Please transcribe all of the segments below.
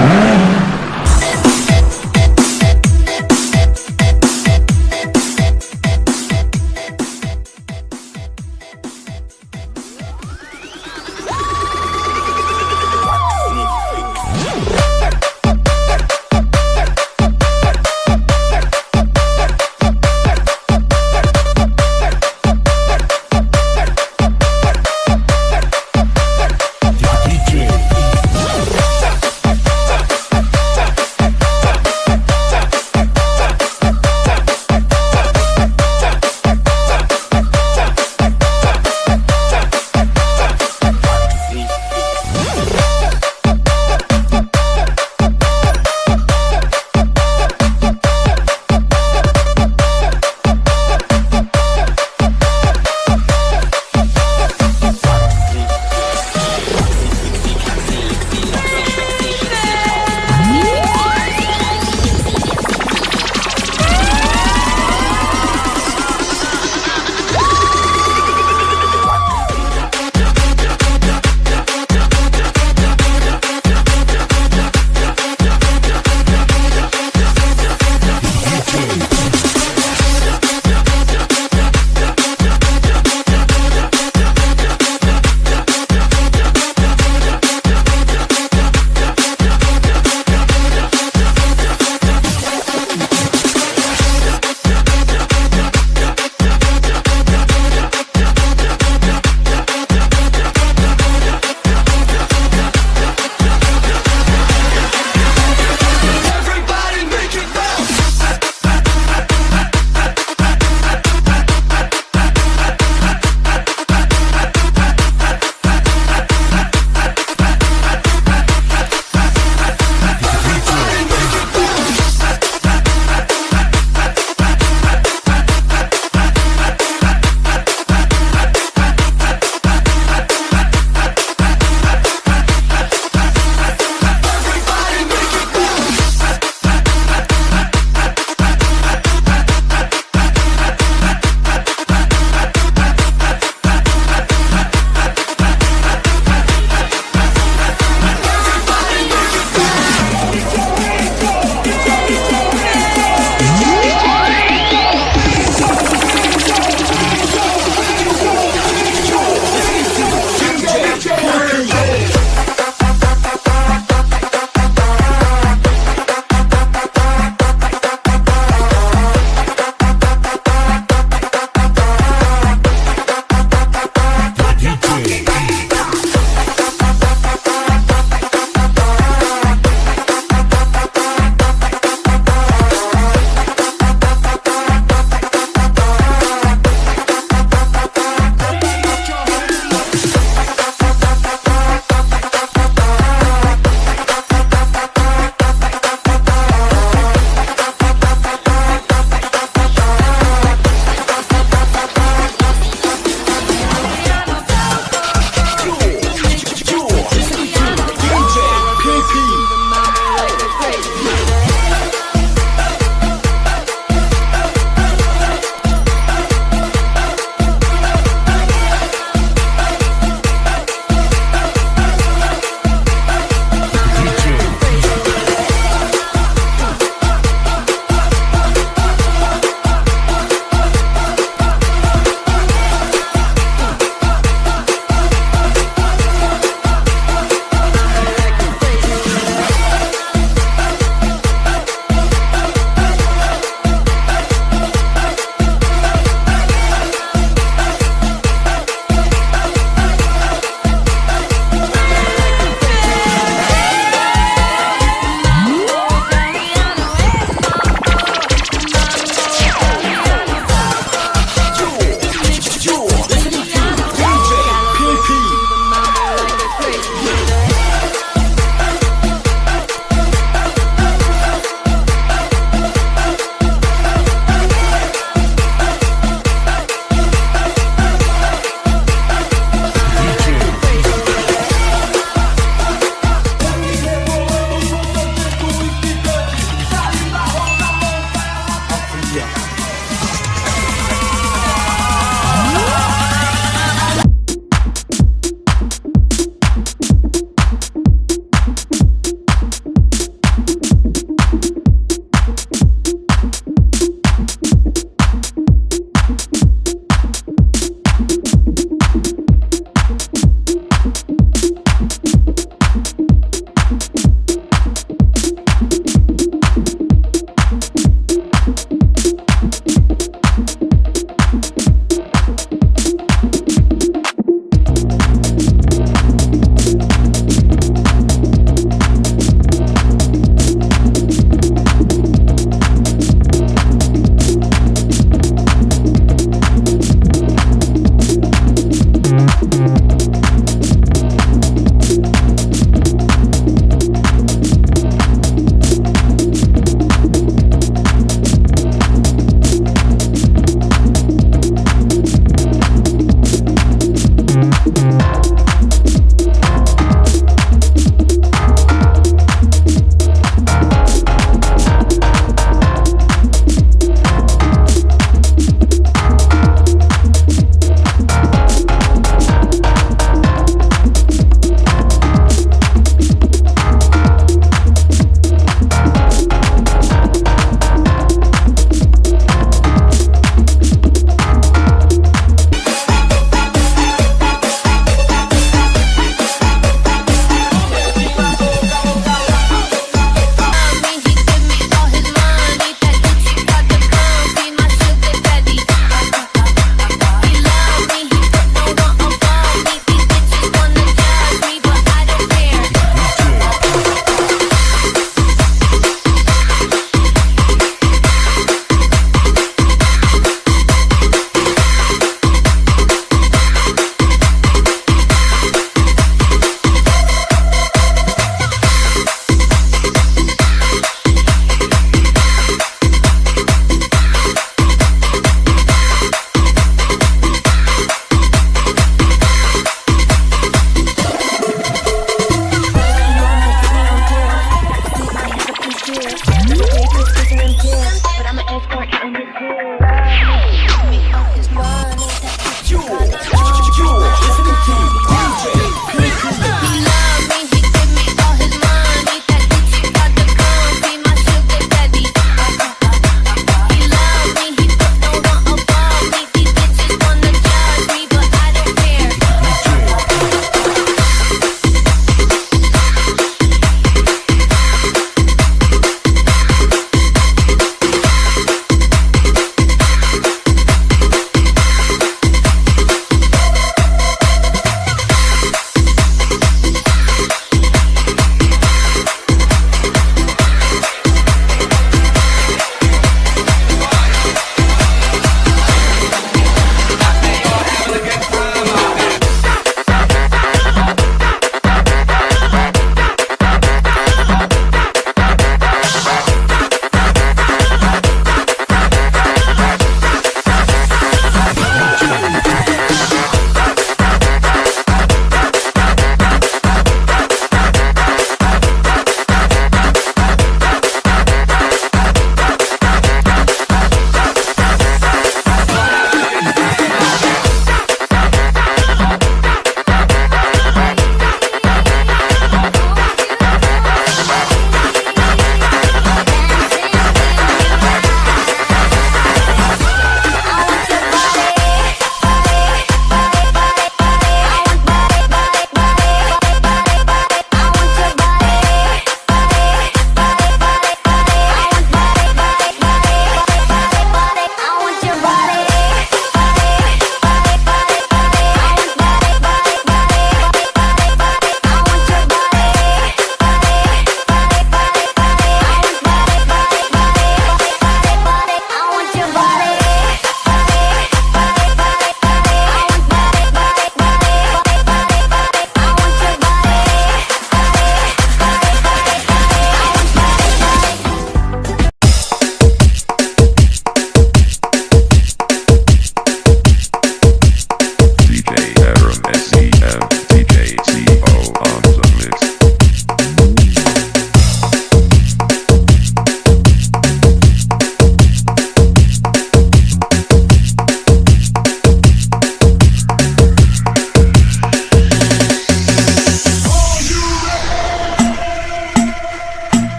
DJ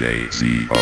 DJ